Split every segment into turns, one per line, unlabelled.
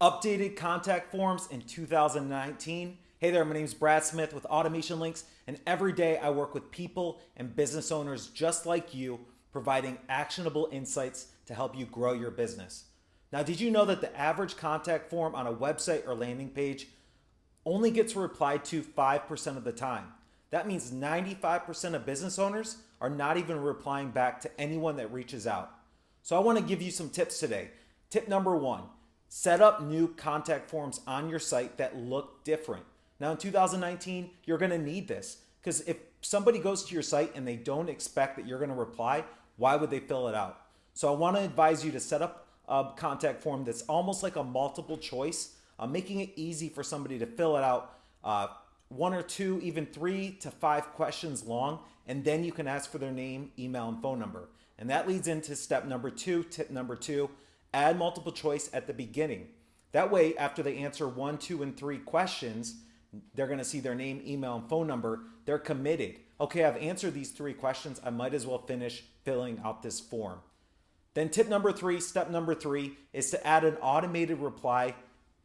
updated contact forms in 2019. Hey there, my name is Brad Smith with Automation Links, and every day I work with people and business owners just like you, providing actionable insights to help you grow your business. Now, did you know that the average contact form on a website or landing page only gets replied to 5% of the time? That means 95% of business owners are not even replying back to anyone that reaches out. So I want to give you some tips today. Tip number one Set up new contact forms on your site that look different. Now in 2019, you're gonna need this because if somebody goes to your site and they don't expect that you're gonna reply, why would they fill it out? So I wanna advise you to set up a contact form that's almost like a multiple choice, uh, making it easy for somebody to fill it out uh, one or two, even three to five questions long, and then you can ask for their name, email, and phone number. And that leads into step number two, tip number two, add multiple choice at the beginning. That way, after they answer one, two, and three questions, they're going to see their name, email, and phone number. They're committed. Okay, I've answered these three questions. I might as well finish filling out this form. Then, tip number three, step number three, is to add an automated reply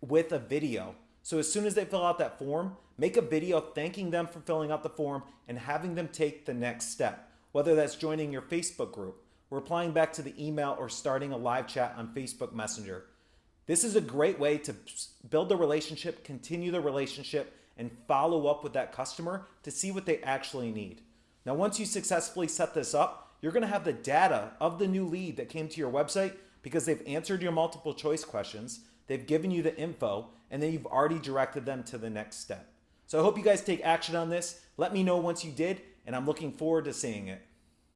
with a video. So, as soon as they fill out that form, make a video thanking them for filling out the form and having them take the next step, whether that's joining your Facebook group, replying back to the email, or starting a live chat on Facebook Messenger. This is a great way to build a relationship, continue the relationship, and follow up with that customer to see what they actually need. Now, once you successfully set this up, you're gonna have the data of the new lead that came to your website because they've answered your multiple choice questions, they've given you the info, and then you've already directed them to the next step. So I hope you guys take action on this. Let me know once you did, and I'm looking forward to seeing it.